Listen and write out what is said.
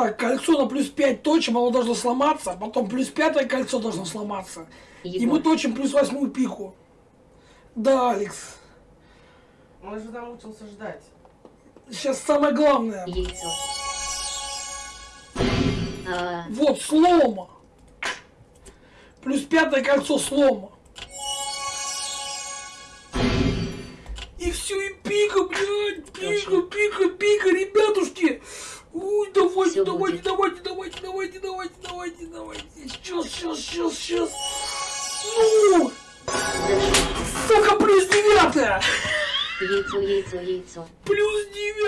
Так, кольцо на плюс 5 точим, оно должно сломаться, потом плюс пятое кольцо должно сломаться. И мы точим плюс восьмую пику. Да, Алекс. Он же научился ждать. Сейчас самое главное. яйцо. А, Вот, слома. Плюс пятое кольцо слома. И все, и пика, блядь, пика, давайте, давайте, будет. давайте, давайте, давайте, давайте, давайте, давайте. Сейчас, сейчас, сейчас, сейчас. Ну, сука, плюс девятое. яйцо, яйцо, яйцо. Плюс девятое.